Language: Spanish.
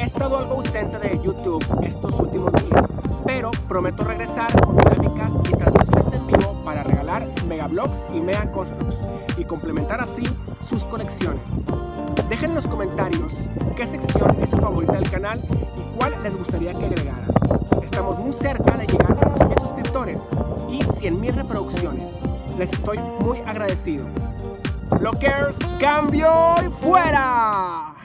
He estado algo ausente de YouTube estos últimos días, pero prometo regresar con dinámicas y transmisiones en vivo para regalar megablogs y mega customs y complementar así sus colecciones. Dejen en los comentarios qué sección es su favorita del canal y cuál les gustaría que agregara. Estamos muy cerca de llegar a los 1000 suscriptores y 100.000 reproducciones. Les estoy muy agradecido. Blockers, cambio y fuera.